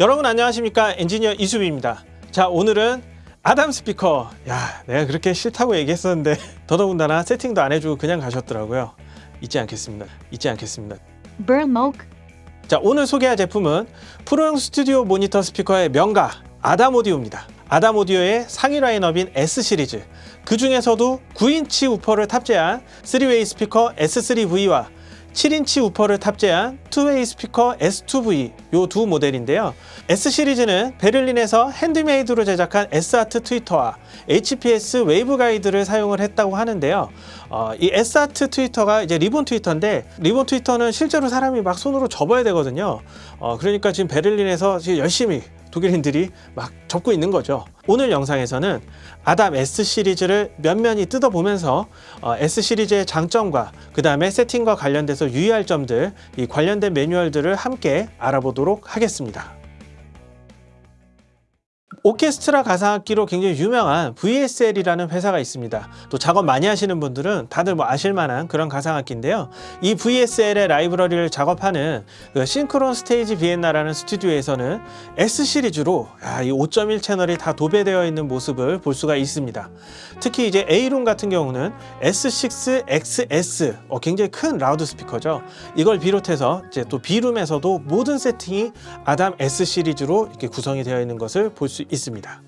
여러분 안녕하십니까? 엔지니어 이수빈입니다. 자 오늘은 아담 스피커. 야 내가 그렇게 싫다고 얘기했었는데 더더군다나 세팅도 안 해주고 그냥 가셨더라고요. 잊지 않겠습니다. 잊지 않겠습니다. Burmok, 자 오늘 소개할 제품은 프로용 스튜디오 모니터 스피커의 명가 아담 오디오입니다. 아담 오디오의 상위 라인업인 S 시리즈. 그 중에서도 9인치 우퍼를 탑재한 3웨이 스피커 S3V와 7인치 우퍼를 탑재한 2way 스피커 S2V 요 두 모델인데요. S 시리즈는 베를린에서 핸드메이드로 제작한 S-ART 트위터와 HPS waveguide를 사용을 했다고 하는데요. 어, 이 S-ART 트위터가 이제 리본 트위터인데 리본 트위터는 실제로 사람이 막 손으로 접어야 되거든요. 어, 그러니까 지금 베를린에서 지금 열심히 독일인들이 막 접고 있는 거죠. 오늘 영상에서는 ADAM S 시리즈를 면면히 뜯어보면서 어, S 시리즈의 장점과 그 다음에 세팅과 관련돼서 유의할 점들, 이 관련된 매뉴얼들을 함께 알아보도록 하겠습니다. 오케스트라 가상악기로 굉장히 유명한 VSL이라는 회사가 있습니다. 또 작업 많이 하시는 분들은 다들 뭐 아실만한 그런 가상악기인데요. 이 VSL의 라이브러리를 작업하는 그 싱크론 스테이지 비엔나라는 스튜디오에서는 S 시리즈로 야, 이5.1 채널이 다 도배되어 있는 모습을 볼 수가 있습니다. 특히 이제 A룸 같은 경우는 S6XS 어, 굉장히 큰 라우드 스피커죠. 이걸 비롯해서 이제 또 B룸에서도 모든 세팅이 ADAM S 시리즈로 이렇게 구성이 되어 있는 것을 볼 수 있습니다.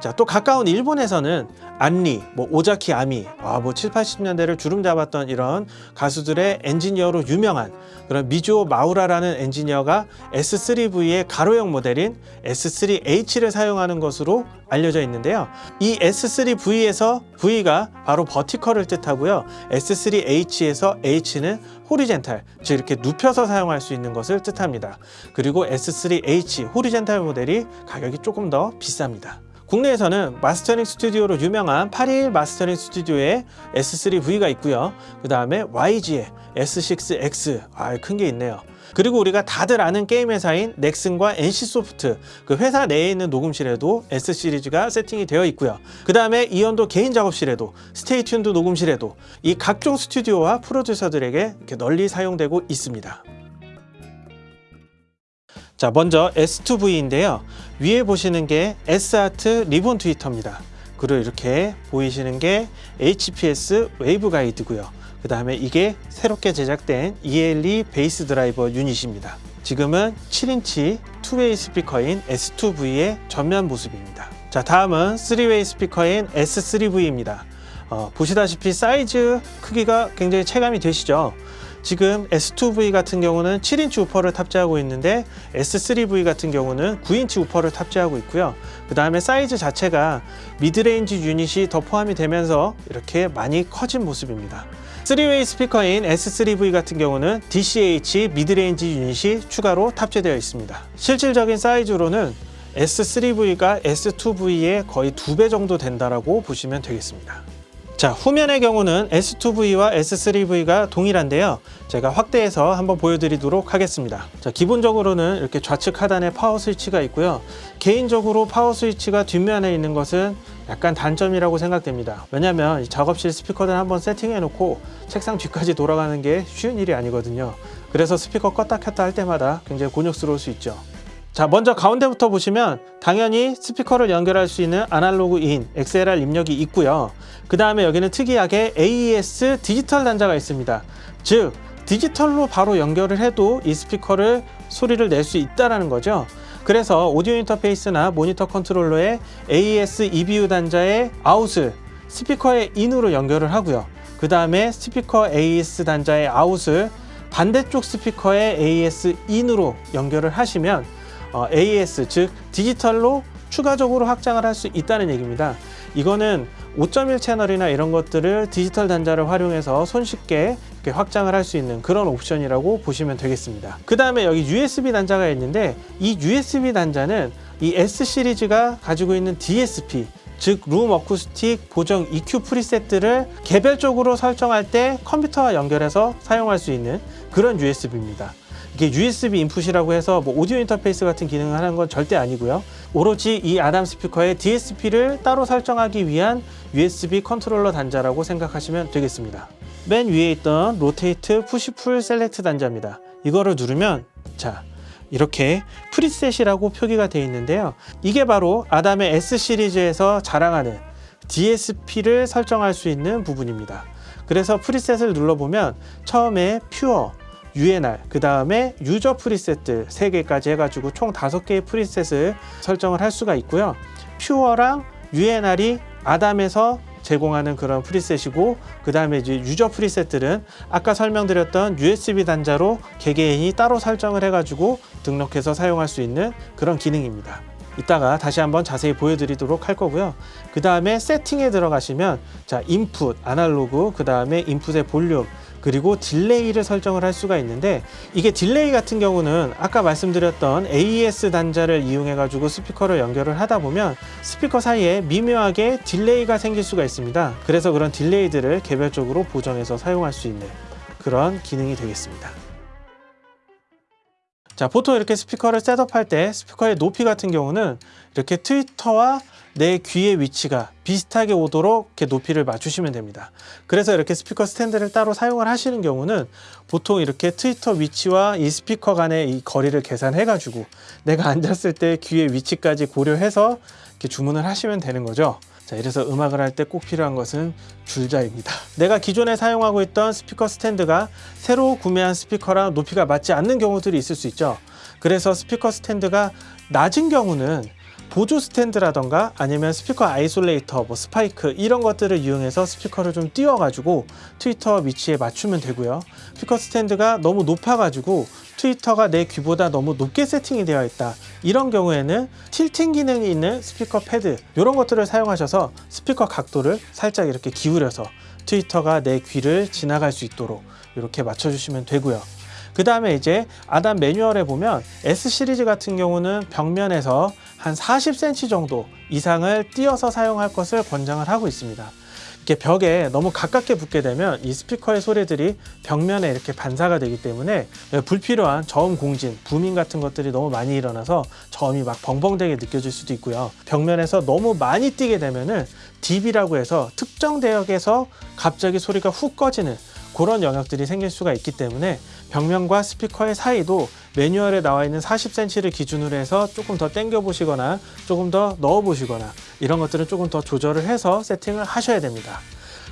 자, 또 가까운 일본에서는 안리, 뭐 오자키 아미, 아, 뭐 7, 80년대를 주름 잡았던 이런 가수들의 엔지니어로 유명한 그런 미주오 마우라라는 엔지니어가 S3V의 가로형 모델인 S3H를 사용하는 것으로 알려져 있는데요. 이 S3V에서 V가 바로 버티컬을 뜻하고요. S3H에서 H는 호리젠탈, 즉 이렇게 눕혀서 사용할 수 있는 것을 뜻합니다. 그리고 S3H 호리젠탈 모델이 가격이 조금 더 비쌉니다. 국내에서는 마스터링 스튜디오로 유명한 821 마스터링 스튜디오에 S3V가 있고요. 그 다음에 YG의 S6X, 아, 큰 게 있네요. 그리고 우리가 다들 아는 게임 회사인 넥슨과 NC소프트 그 회사 내에 있는 녹음실에도 S 시리즈가 세팅이 되어 있고요. 그 다음에 이연도 개인 작업실에도 Stay Tuned 녹음실에도 이 각종 스튜디오와 프로듀서들에게 이렇게 널리 사용되고 있습니다. 자 먼저 S2V인데요. 위에 보시는 게 S-ART 리본 트위터입니다. 그리고 이렇게 보이시는 게 HPS waveguide고요. 그 다음에 이게 새롭게 제작된 ELE 베이스 드라이버 유닛입니다. 지금은 7인치 two-way 스피커인 S2V의 전면 모습입니다. 자 다음은 3way 스피커인 S3V입니다. 어, 보시다시피 사이즈 크기가 굉장히 체감이 되시죠 지금 S2V 같은 경우는 7인치 우퍼를 탑재하고 있는데 S3V 같은 경우는 9인치 우퍼를 탑재하고 있고요. 그 다음에 사이즈 자체가 midrange 유닛이 더 포함이 되면서 이렇게 많이 커진 모습입니다. 3way 스피커인 S3V 같은 경우는 DCH midrange 유닛이 추가로 탑재되어 있습니다. 실질적인 사이즈로는 S3V가 S2V의 거의 두 배 정도 된다고 보시면 되겠습니다. 자 후면의 경우는 S2V와 S3V가 동일한데요. 제가 확대해서 한번 보여드리도록 하겠습니다. 자 기본적으로는 이렇게 좌측 하단에 파워 스위치가 있고요. 개인적으로 파워 스위치가 뒷면에 있는 것은 약간 단점이라고 생각됩니다. 왜냐하면 작업실 스피커들 한번 세팅해 놓고 책상 뒤까지 돌아가는 게 쉬운 일이 아니거든요. 그래서 스피커 껐다 켰다 할 때마다 굉장히 곤욕스러울 수 있죠 자 먼저 가운데부터 보시면 당연히 스피커를 연결할 수 있는 아날로그 in XLR 입력이 있고요. 그 다음에 여기는 특이하게 AES 디지털 단자가 있습니다. 즉 디지털로 바로 연결을 해도 이 스피커를 소리를 낼 수 있다는 거죠. 그래서 오디오 인터페이스나 모니터 컨트롤러에 AES EBU 단자의 아웃을 스피커의 in으로 연결을 하고요. 그 다음에 스피커 AES 단자의 아웃을 반대쪽 스피커의 AES in으로 연결을 하시면 어, AES 즉 디지털로 추가적으로 확장을 할 수 있다는 얘기입니다. 이거는 5.1 채널이나 이런 것들을 디지털 단자를 활용해서 손쉽게 확장을 할 수 있는 그런 옵션이라고 보시면 되겠습니다. 그 다음에 여기 USB 단자가 있는데 이 USB 단자는 이 S 시리즈가 가지고 있는 DSP 즉룸 어쿠스틱 보정 EQ 프리셋들을 개별적으로 설정할 때 컴퓨터와 연결해서 사용할 수 있는 그런 USB입니다. 이게 USB 인풋이라고 해서 뭐 오디오 인터페이스 같은 기능을 하는 건 절대 아니고요. 오로지 이 아담 스피커의 DSP를 따로 설정하기 위한 USB 컨트롤러 단자라고 생각하시면 되겠습니다. 맨 위에 있던 rotate push-pull select 단자입니다. 이거를 누르면 자 이렇게 preset이라고 표기가 되어 있는데요. 이게 바로 ADAM의 S 시리즈에서 자랑하는 DSP를 설정할 수 있는 부분입니다. 그래서 preset을 눌러보면 처음에 Pure, UNR, 그 다음에 유저 preset들 3개까지 해가지고 총 5개의 preset을 설정을 할 수가 있고요. Pure랑 UNR이 ADAM에서 제공하는 그런 preset이고 그 다음에 이제 유저 preset들은 아까 설명드렸던 USB 단자로 개개인이 따로 설정을 해가지고 등록해서 사용할 수 있는 그런 기능입니다. 이따가 다시 한번 자세히 보여드리도록 할 거고요. 그 다음에 세팅에 들어가시면 자 인풋, 아날로그, 그 다음에 인풋의 볼륨, 그리고 delay를 설정을 할 수가 있는데 이게 delay 같은 경우는 아까 말씀드렸던 AES 단자를 이용해 가지고 스피커를 연결을 하다 보면 스피커 사이에 미묘하게 delay가 생길 수가 있습니다. 그래서 그런 delay들을 개별적으로 보정해서 사용할 수 있는 그런 기능이 되겠습니다 자 보통 이렇게 스피커를 setup할 때 스피커의 높이 같은 경우는 이렇게 트위터와 내 귀의 위치가 비슷하게 오도록 이렇게 높이를 맞추시면 됩니다. 그래서 이렇게 스피커 스탠드를 따로 사용을 하시는 경우는 보통 이렇게 트위터 위치와 이 스피커 간의 이 거리를 계산해 가지고 내가 앉았을 때 귀의 위치까지 고려해서 이렇게 주문을 하시면 되는 거죠. 자, 이래서 음악을 할 때 꼭 필요한 것은 줄자입니다. 내가 기존에 사용하고 있던 스피커 스탠드가 새로 구매한 스피커랑 높이가 맞지 않는 경우들이 있을 수 있죠. 그래서 스피커 스탠드가 낮은 경우는 보조 스탠드라던가 아니면 스피커 isolator, 뭐 스파이크 이런 것들을 이용해서 스피커를 좀 띄워가지고 트위터 위치에 맞추면 되고요. 스피커 스탠드가 너무 높아가지고 트위터가 내 귀보다 너무 높게 세팅이 되어 있다. 이런 경우에는 tilting 기능이 있는 스피커 패드 이런 것들을 사용하셔서 스피커 각도를 살짝 이렇게 기울여서 트위터가 내 귀를 지나갈 수 있도록 이렇게 맞춰주시면 되고요. 그 다음에 이제 아담 매뉴얼에 보면 S 시리즈 같은 경우는 벽면에서 한 40cm 정도 이상을 띄어서 사용할 것을 권장을 하고 있습니다. 이렇게 벽에 너무 가깝게 붙게 되면 이 스피커의 소리들이 벽면에 이렇게 반사가 되기 때문에 불필요한 저음 공진, 부밍 같은 것들이 너무 많이 일어나서 저음이 막 벙벙되게 느껴질 수도 있고요. 벽면에서 너무 많이 뛰게 되면은 DB라고 해서 특정 대역에서 갑자기 소리가 훅 꺼지는 그런 영역들이 생길 수가 있기 때문에 벽면과 스피커의 사이도 매뉴얼에 나와 있는 40cm를 기준으로 해서 조금 더 당겨 보시거나 조금 더 넣어 보시거나 이런 것들은 조금 더 조절을 해서 세팅을 하셔야 됩니다.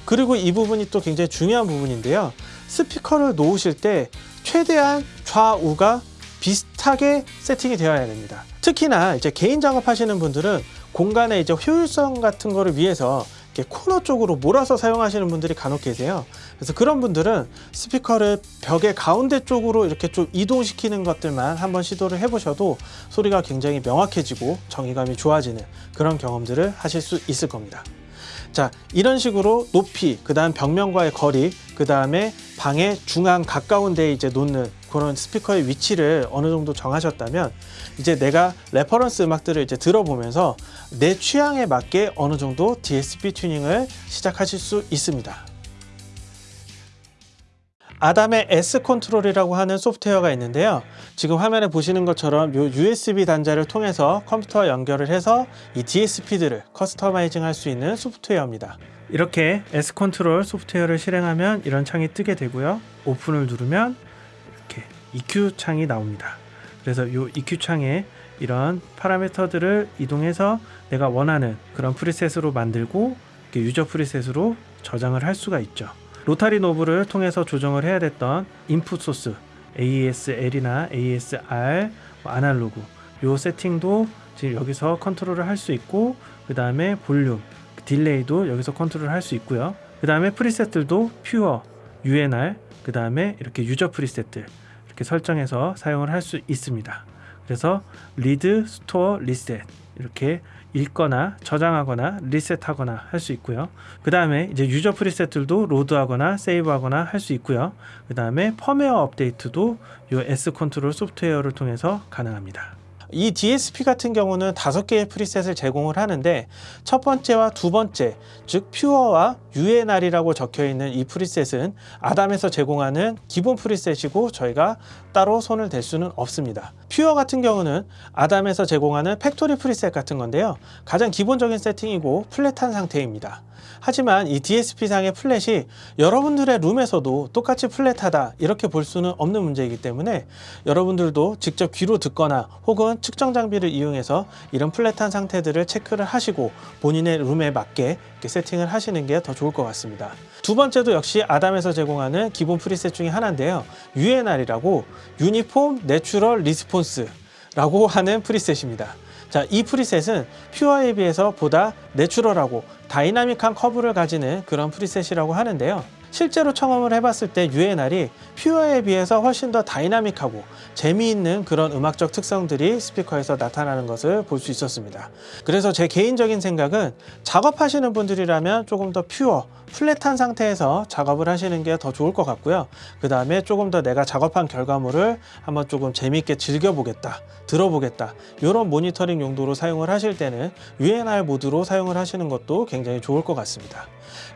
그리고 이 부분이 또 굉장히 중요한 부분인데요. 스피커를 놓으실 때 최대한 좌우가 비슷하게 세팅이 되어야 됩니다. 특히나 이제 개인 작업하시는 분들은 공간의 이제 효율성 같은 거를 위해서 코너 쪽으로 몰아서 사용하시는 분들이 간혹 계세요. 그래서 그런 분들은 스피커를 벽의 가운데 쪽으로 이렇게 좀 이동시키는 것들만 한번 시도를 해보셔도 소리가 굉장히 명확해지고 정위감이 좋아지는 그런 경험들을 하실 수 있을 겁니다. 자 이런 식으로 높이 그 다음 벽면과의 거리 그 다음에 방의 중앙 가까운 데에 이제 놓는 그런 스피커의 위치를 어느 정도 정하셨다면 이제 내가 reference 음악들을 이제 들어보면서 내 취향에 맞게 어느 정도 DSP 튜닝을 시작하실 수 있습니다 아담의 S 컨트롤이라고 하는 소프트웨어가 있는데요. 지금 화면에 보시는 것처럼 이 USB 단자를 통해서 컴퓨터와 연결을 해서 이 DSP들을 customizing 할 수 있는 소프트웨어입니다. 이렇게 S Control 소프트웨어를 실행하면 이런 창이 뜨게 되고요. open을 누르면 EQ 창이 나옵니다. 그래서 이 EQ 창에 이런 파라미터들을 이동해서 내가 원하는 그런 preset으로 만들고 user preset으로 저장을 할 수가 있죠. rotary knob를 통해서 조정을 해야 됐던 input source AES-L이나 AES-R 뭐 아날로그 요 세팅도 지금 여기서 컨트롤을 할 수 있고 그 다음에 볼륨 delay도 여기서 컨트롤 할 수 있고요 그 다음에 preset들도 Pure UNR 그 다음에 이렇게 user preset들 이렇게 설정해서 사용을 할 수 있습니다 그래서 read store reset 이렇게 읽거나 저장하거나 reset하거나 할 수 있고요. 그 다음에 이제 user preset들도 load하거나 save하거나 할 수 있고요. 그 다음에 firmware 업데이트도 이 S Control 소프트웨어를 통해서 가능합니다. 이 DSP 같은 경우는 다섯 개의 preset을 제공을 하는데 첫 번째와 두 번째 즉 퓨어와 UNR이라고 적혀 있는 이 preset은 아담에서 제공하는 기본 preset이고 저희가 따로 손을 댈 수는 없습니다. Pure 같은 경우는 아담에서 제공하는 factory preset 같은 건데요. 가장 기본적인 세팅이고 flat한 상태입니다. 하지만 이 DSP상의 flat이 여러분들의 room에서도 똑같이 flat하다 이렇게 볼 수는 없는 문제이기 때문에 여러분들도 직접 귀로 듣거나 혹은 측정 장비를 이용해서 이런 flat한 상태들을 체크를 하시고 본인의 room에 맞게 세팅을 하시는 게 더 좋을 것 같습니다. 두 번째도 역시 아담에서 제공하는 기본 preset 중에 하나인데요. UNR이라고 Uniform Natural Response 라고 하는 preset입니다. 자, 이 preset은 Pure에 비해서 보다 natural하고 dynamic한 커브를 가지는 그런 preset이라고 하는데요. 실제로 청음을 해봤을 때 UNR이 Pure에 비해서 훨씬 더 dynamic하고 재미있는 그런 음악적 특성들이 스피커에서 나타나는 것을 볼 수 있었습니다. 그래서 제 개인적인 생각은 작업하시는 분들이라면 조금 더 퓨어, 플랫한 상태에서 작업을 하시는 게 더 좋을 것 같고요. 그 다음에 조금 더 내가 작업한 결과물을 한번 조금 재미있게 즐겨보겠다, 들어보겠다 이런 모니터링 용도로 사용을 하실 때는 UNR 모드로 사용을 하시는 것도 굉장히 좋을 것 같습니다.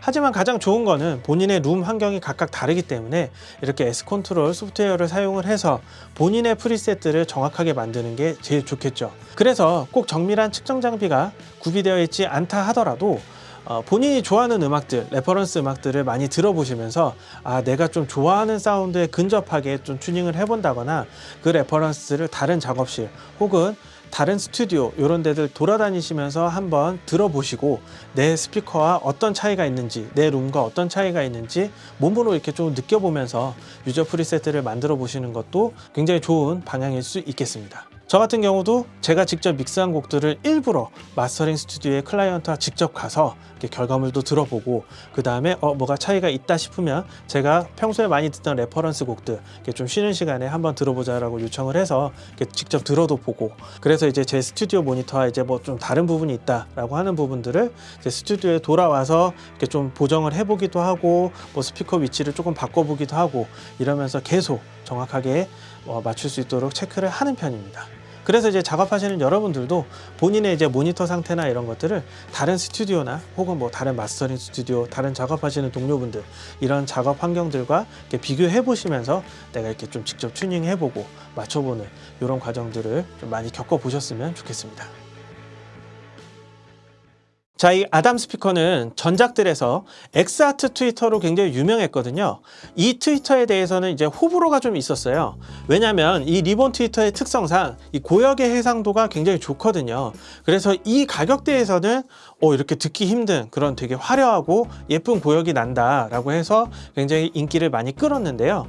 하지만 가장 좋은 거는 본인의 룸 환경이 각각 다르기 때문에 이렇게 S Control 소프트웨어를 사용을 해서 본인의 preset들을 정확하게 만드는 게 제일 좋겠죠. 그래서 꼭 정밀한 측정 장비가 구비되어 있지 않다 하더라도 어, 본인이 좋아하는 음악들, reference 음악들을 많이 들어보시면서 아 내가 좀 좋아하는 사운드에 근접하게 좀 튜닝을 해본다거나 그 reference를 다른 작업실 혹은 다른 스튜디오 이런 데들 돌아다니시면서 한번 들어보시고 내 스피커와 어떤 차이가 있는지 내 room과 어떤 차이가 있는지 몸으로 이렇게 좀 느껴보면서 user preset들을 만들어 보시는 것도 굉장히 좋은 방향일 수 있겠습니다. 저 같은 경우도 제가 직접 mix한 곡들을 일부러 mastering 스튜디오에 client와 직접 가서 결과물도 들어보고 그 다음에 어 뭐가 차이가 있다 싶으면 제가 평소에 많이 듣던 reference 곡들 좀 쉬는 시간에 한번 들어보자 라고 요청을 해서 직접 들어도 보고 그래서 이제 제 스튜디오 모니터와 이제 뭐 좀 다른 부분이 있다 라고 하는 부분들을 제 스튜디오에 돌아와서 이렇게 좀 보정을 해보기도 하고 뭐 스피커 위치를 조금 바꿔보기도 하고 이러면서 계속 정확하게 어, 맞출 수 있도록 체크를 하는 편입니다. 그래서 이제 작업하시는 여러분들도 본인의 이제 모니터 상태나 이런 것들을 다른 스튜디오나 혹은 뭐 다른 mastering 스튜디오, 다른 작업하시는 동료분들 이런 작업 환경들과 비교해 보시면서 내가 이렇게 좀 직접 튜닝해 보고 맞춰보는 이런 과정들을 좀 많이 겪어 보셨으면 좋겠습니다. 자, 이 아담 스피커는 전작들에서 엑스아트 트위터로 굉장히 유명했거든요. 이 트위터에 대해서는 이제 호불호가 좀 있었어요. 왜냐하면 이 리본 트위터의 특성상 이 고역의 해상도가 굉장히 좋거든요. 그래서 이 가격대에서는 어, 이렇게 듣기 힘든 그런 되게 화려하고 예쁜 고역이 난다라고 해서 굉장히 인기를 많이 끌었는데요.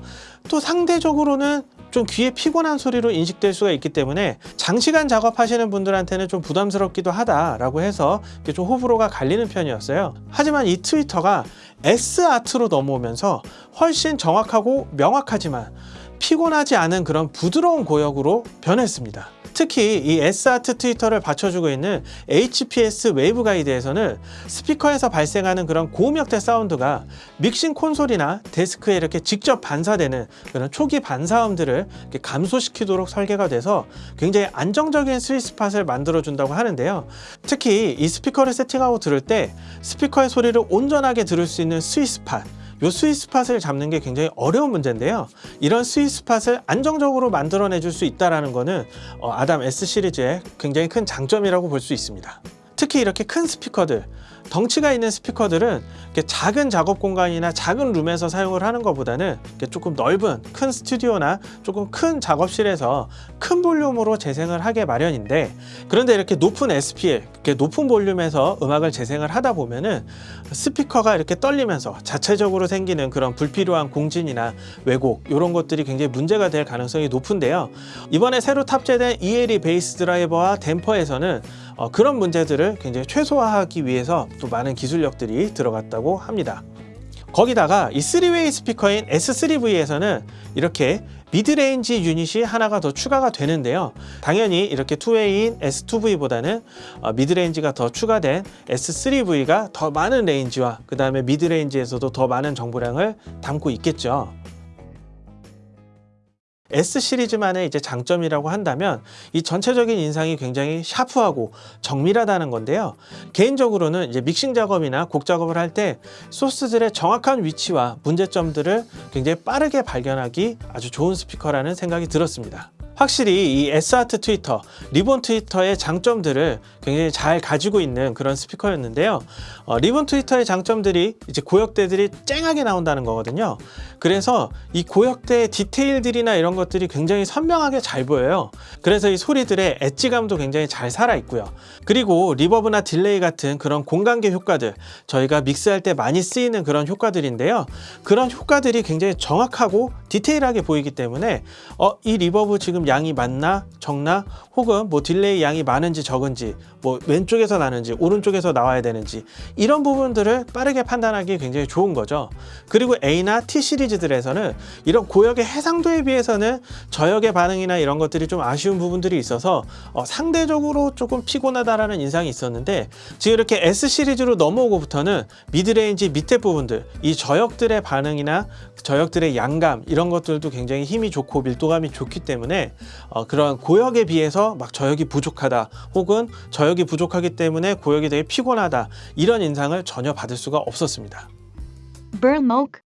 또 상대적으로는 좀 귀에 피곤한 소리로 인식될 수가 있기 때문에 장시간 작업하시는 분들한테는 좀 부담스럽기도 하다라고 해서 좀 호불호 가 갈리는 편이었어요. 하지만 이 트위터가 S아트로 넘어오면서 훨씬 정확하고 명확하지만 피곤하지 않은 그런 부드러운 고역으로 변했습니다. 특히 이 S-ART tweeter를 받쳐주고 있는 HPS waveguide에서는 스피커에서 발생하는 그런 고음역대 사운드가 믹싱 콘솔이나 데스크에 이렇게 직접 반사되는 그런 초기 반사음들을 감소시키도록 설계가 돼서 굉장히 안정적인 스위스팟을 만들어준다고 하는데요. 특히 이 스피커를 세팅하고 들을 때 스피커의 소리를 온전하게 들을 수 있는 스위스팟 이 스위스팟을 잡는 게 굉장히 어려운 문제인데요. 이런 스위스팟을 안정적으로 만들어내 줄 수 있다는 것은 어, 아담 S 시리즈의 굉장히 큰 장점이라고 볼 수 있습니다. 특히 이렇게 큰 스피커들 덩치가 있는 스피커들은 작은 작업 공간이나 작은 룸에서 사용을 하는 것보다는 조금 넓은 큰 스튜디오나 조금 큰 작업실에서 큰 볼륨으로 재생을 하게 마련인데 그런데 이렇게 높은 SPL, 높은 볼륨에서 음악을 재생을 하다 보면은 스피커가 이렇게 떨리면서 자체적으로 생기는 그런 불필요한 공진이나 왜곡 이런 것들이 굉장히 문제가 될 가능성이 높은데요. 이번에 새로 탑재된 ELE bass driver와 댐퍼에서는 어, 그런 문제들을 굉장히 최소화하기 위해서 또 많은 기술력들이 들어갔다고 합니다. 거기다가 이 3-way 스피커인 S3V에서는 이렇게 midrange 유닛이 하나가 더 추가가 되는데요. 당연히 이렇게 two-way인 S2V보다는 어, midrange가 더 추가된 S3V가 더 많은 range와 그 다음에 midrange에서도 더 많은 정보량을 담고 있겠죠. S 시리즈만의 이제 장점이라고 한다면 이 전체적인 인상이 굉장히 샤프하고 정밀하다는 건데요. 개인적으로는 이제 믹싱 작업이나 곡 작업을 할 때 소스들의 정확한 위치와 문제점들을 굉장히 빠르게 발견하기 아주 좋은 스피커라는 생각이 들었습니다. 확실히 이 S-ART tweeter, 리본 tweeter의 장점들을 굉장히 잘 가지고 있는 그런 스피커였는데요. 어, 리본 트위터의 장점들이 이제 고역대들이 쨍하게 나온다는 거거든요. 그래서 이 고역대의 디테일들이나 이런 것들이 굉장히 선명하게 잘 보여요. 그래서 이 소리들의 edge감도 굉장히 잘 살아 있고요. 그리고 reverb나 delay 같은 그런 공간계 효과들, 저희가 믹스할 때 많이 쓰이는 그런 효과들인데요. 그런 효과들이 굉장히 정확하고 디테일하게 보이기 때문에 어, 이 reverb 지금 양이 많나 적나 혹은 뭐 delay 양이 많은지 적은지 뭐 왼쪽에서 나는지 오른쪽에서 나와야 되는지 이런 부분들을 빠르게 판단하기 굉장히 좋은 거죠. 그리고 A나 T 시리즈들에서는 이런 고역의 해상도에 비해서는 저역의 반응이나 이런 것들이 좀 아쉬운 부분들이 있어서 어, 상대적으로 조금 피곤하다라는 인상이 있었는데 지금 이렇게 S 시리즈로 넘어오고부터는 midrange 밑에 부분들 이 저역들의 반응이나 저역들의 양감 이런 것들도 굉장히 힘이 좋고 밀도감이 좋기 때문에 어, 그런 고역에 비해서 막 저역이 부족하다 혹은 저역 이 부족하기 때문에 고역이 되게 피곤하다 이런 인상을 전혀 받을 수가 없었습니다. Burmok,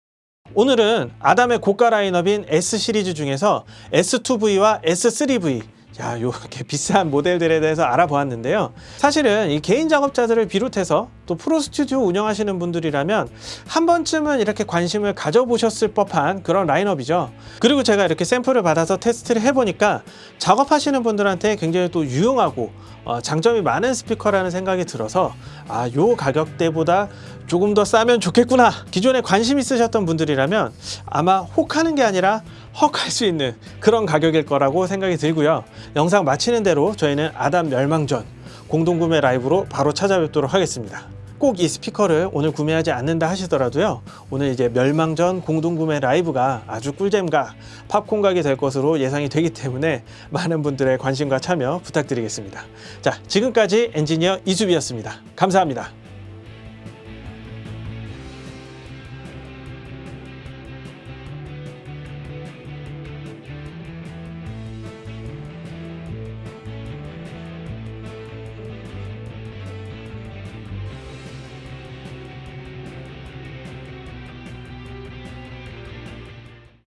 오늘은 아담의 고가 라인업인 S 시리즈 중에서 S2V와 S3V 야, 요렇게 비싼 모델들에 대해서 알아보았는데요. 사실은 이 개인 작업자들을 비롯해서 또 프로 스튜디오 운영하시는 분들이라면 한 번쯤은 이렇게 관심을 가져보셨을 법한 그런 라인업이죠. 그리고 제가 이렇게 샘플을 받아서 테스트를 해보니까 작업하시는 분들한테 굉장히 또 유용하고 어, 장점이 많은 스피커라는 생각이 들어서 아, 요 가격대보다 조금 더 싸면 좋겠구나. 기존에 관심 있으셨던 분들이라면 아마 혹하는 게 아니라 헉 할 수 있는 그런 가격일 거라고 생각이 들고요. 영상 마치는 대로 저희는 아담 멸망전 공동구매 라이브로 바로 찾아뵙도록 하겠습니다. 꼭 이 스피커를 오늘 구매하지 않는다 하시더라도요. 오늘 이제 멸망전 공동구매 라이브가 아주 꿀잼과 팝콘각이 될 것으로 예상이 되기 때문에 많은 분들의 관심과 참여 부탁드리겠습니다. 자, 지금까지 엔지니어 이수비였습니다. 감사합니다.